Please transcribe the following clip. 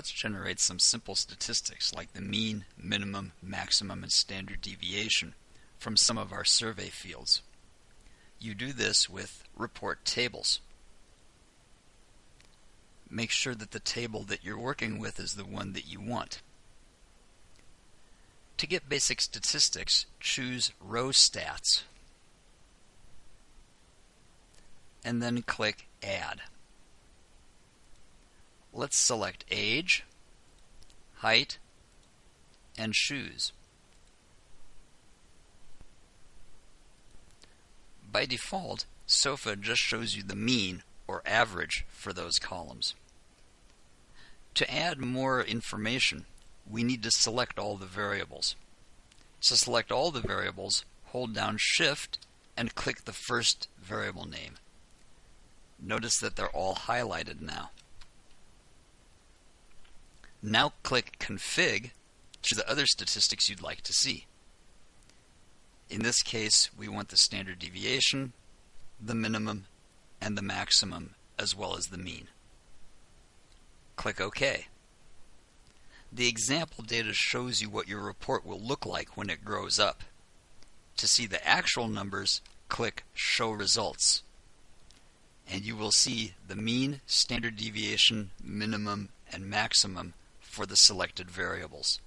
let's generate some simple statistics like the mean, minimum, maximum, and standard deviation from some of our survey fields. You do this with report tables. Make sure that the table that you're working with is the one that you want. To get basic statistics, choose Row Stats and then click Add. Let's select age, height, and shoes. By default, SOFA just shows you the mean or average for those columns. To add more information, we need to select all the variables. To select all the variables, hold down Shift and click the first variable name. Notice that they're all highlighted now. Now click Config to the other statistics you'd like to see. In this case, we want the standard deviation, the minimum, and the maximum, as well as the mean. Click OK. The example data shows you what your report will look like when it grows up. To see the actual numbers, click Show Results. And you will see the mean, standard deviation, minimum, and maximum for the selected variables.